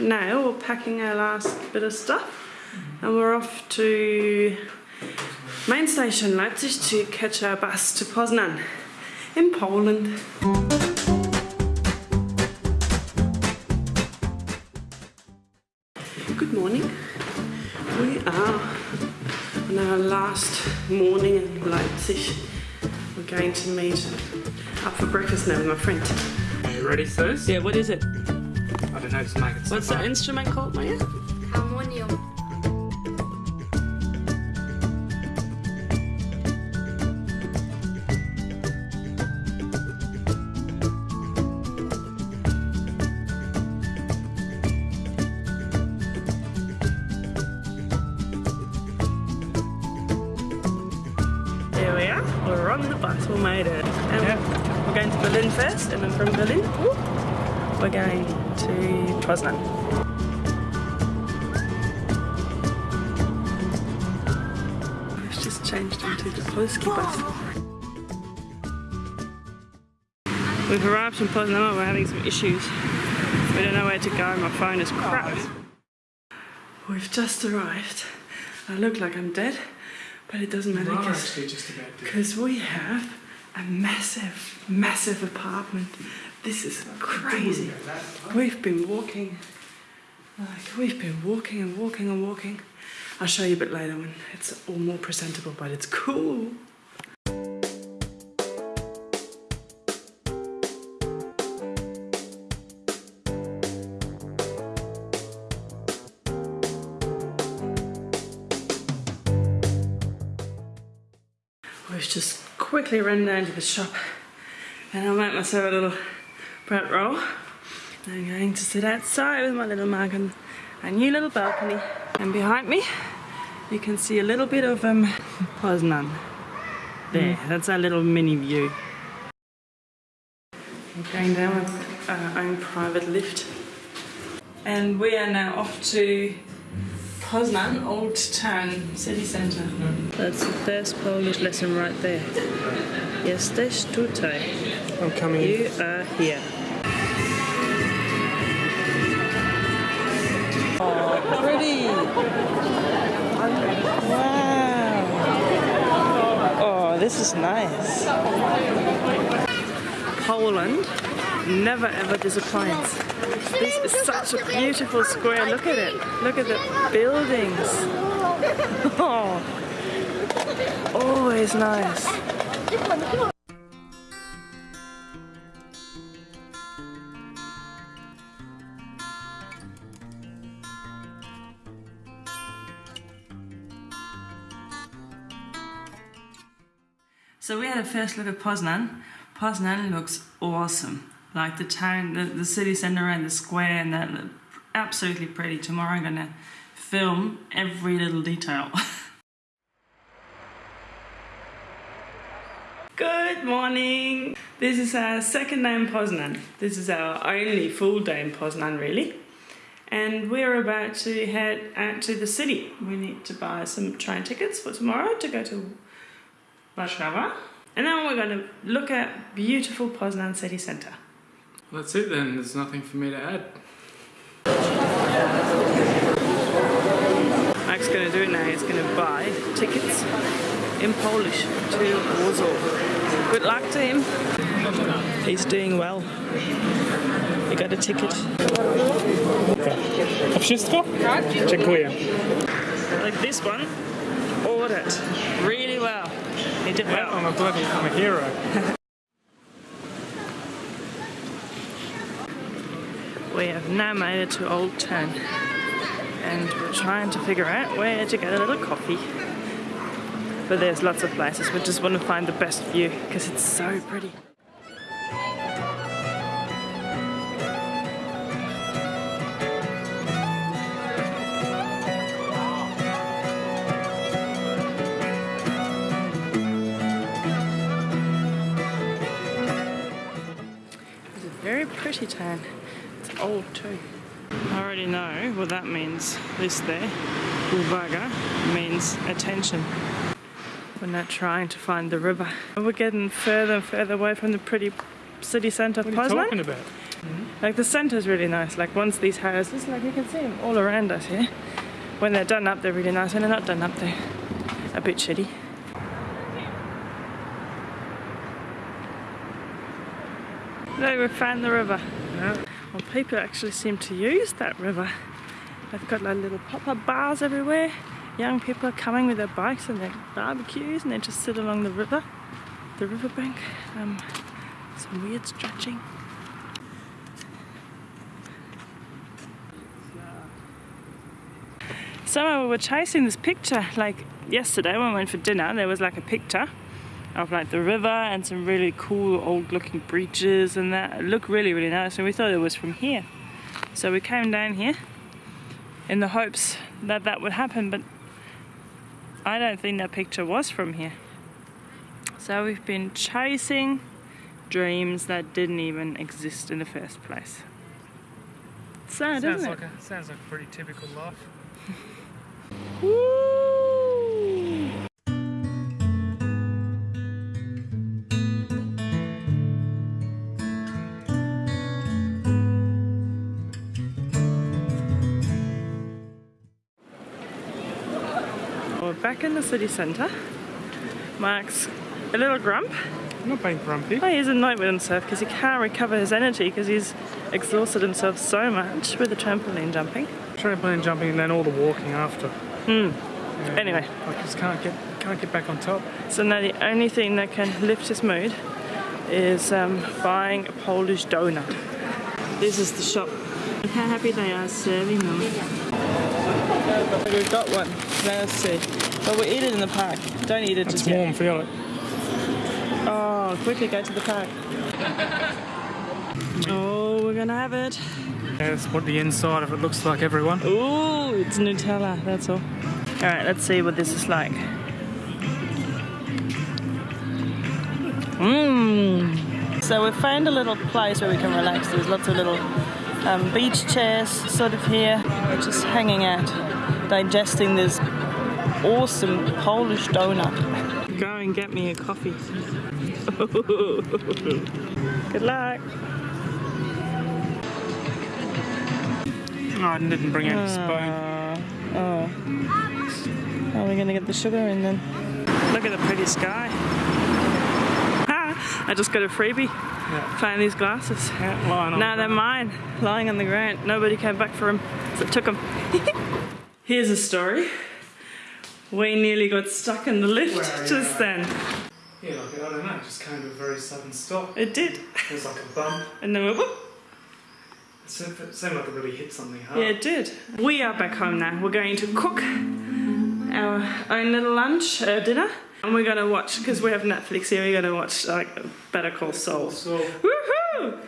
now we're packing our last bit of stuff and we're off to main station Leipzig to catch our bus to Poznan in Poland. Good morning. We are on our last morning in Leipzig. We're going to meet up for breakfast now with my friend. Are you ready, Sus? Yeah, what is it? I don't know, just make it What's that instrument called, Maya? Harmonium. There we are. We're on the bus. We made it. And Yeah. We're going to Berlin first, and then from Berlin, whoop, we're going to Poznan. It's just changed into the Polski bus. We've arrived in Poznan, we're having some issues. We don't know where to go, my phone is crap. We've just arrived. I look like I'm dead, but it doesn't matter We're because actually just about to. because we have a massive, massive apartment. This is crazy. We've been walking, like, we've been walking and walking and walking. I'll show you a bit later when it's all more presentable, but it's cool. We've just quickly run down to the shop and I made myself a little bread row. I'm going to sit outside with my little mug on a new little balcony. And behind me, you can see a little bit of um, Poznan. There, that's our little mini view. We're going down with our own private lift. And we are now off to Poznan, Old Town City Centre. That's the first Polish lesson right there. Jesteś tutaj. I'm coming. You are here. This is nice. Poland never ever disappoints. This is such a beautiful square. Look at it. Look at the buildings. Oh, always nice. So we had a first look at Poznan. Poznan looks awesome. Like the town, the, the city centre and the square and that look absolutely pretty. Tomorrow I'm gonna film every little detail. Good morning. This is our second day in Poznan. This is our only full day in Poznan really. And we're about to head out to the city. We need to buy some train tickets for tomorrow to go to Warszawa. And then we're going to look at beautiful Poznan city centre. That's it then. There's nothing for me to add. Mike's going to do it now. He's going to buy tickets in Polish to Warsaw. Good luck to him. He's doing well. He got a ticket. To wszystko? Dziękuję. Like this one, ordered really well. He did Yeah, well. I'm a bloody, I'm a hero. We have now made it to Old Town and we're trying to figure out where to get a little coffee. But there's lots of places. We just want to find the best view because it's so pretty. Very pretty town. It's old too. I already know what that means. This there, uwaga, means attention. We're not trying to find the river. We're getting further and further away from the pretty city centre of What are you talking about? Mm-hmm. Like the centre's really nice. Like once these houses, like you can see them all around us here. When they're done up, they're really nice. When they're not done up, they're a bit shitty. Look, we found the river. Yeah. Well, people actually seem to use that river. They've got like little pop-up bars everywhere. Young people are coming with their bikes and their barbecues and they just sit along the river, the riverbank. Um, some weird stretching. Somehow we were chasing this picture like yesterday when we went for dinner. There was like a picture of like the river and some really cool old looking bridges and that. It looked really, really nice and we thought it was from here. So we came down here in the hopes that that would happen, but I don't think that picture was from here. So we've been chasing dreams that didn't even exist in the first place. Sad, Sounds isn't like it? a sounds like a pretty typical life. We're back in the city centre. Mark's a little grump. I'm not being grumpy. Oh, he's annoyed with himself because he can't recover his energy because he's exhausted himself so much with the trampoline jumping. Trampoline jumping and then all the walking after. Hmm. Anyway, I just can't get can't get back on top. so now the only thing that can lift his mood is um, buying a Polish donut. This is the shop. Look how happy they are serving them. We've got one. Let's see. But we eat it in the park. Don't eat it It's just yet. warm, feel it. Oh, quickly go to the park. Oh, we're gonna have it. That's what the inside of it looks like, everyone. Ooh, it's Nutella, that's all. Alright, let's see what this is like. Mmm. So we found a little place where we can relax. There's lots of little um, beach chairs sort of here. We're just hanging out, digesting this awesome Polish donut. Go and get me a coffee. Good luck. No, I didn't bring out a spoon. Oh. Are we gonna get the sugar in then? Look at the pretty sky. Ah, I just got a freebie. Yeah. Found these glasses. Yeah, on Now the they're mine, lying on the ground. Nobody came back for them, so I took them. Here's a story. We nearly got stuck in the lift Where are just at? then. Yeah, like, I don't know, it just came to a very sudden stop. It did. It was like a bump. And then we whoop. It seemed, it seemed like it really hit something hard. Yeah, it did. We are back home now. We're going to cook our own little lunch, uh, dinner, and we're gonna watch because we have Netflix here. We're gonna watch like Better Call Saul. Woohoo!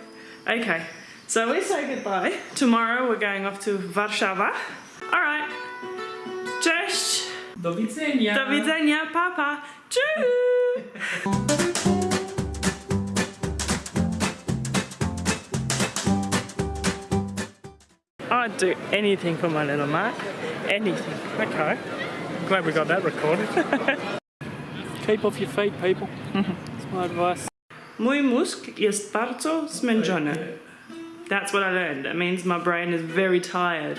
Okay, so we say goodbye. Tomorrow we're going off to Warszawa. All right. Cześć. do widzenia. Do widzenia, papa. Tschüss. I'd do anything for my little Mark. Anything. Okay. Glad we got that recorded. Keep off your feet, people. Mm-hmm. That's my advice. Mój mózg jest bardzo zmęczony. That's what I learned. That means my brain is very tired.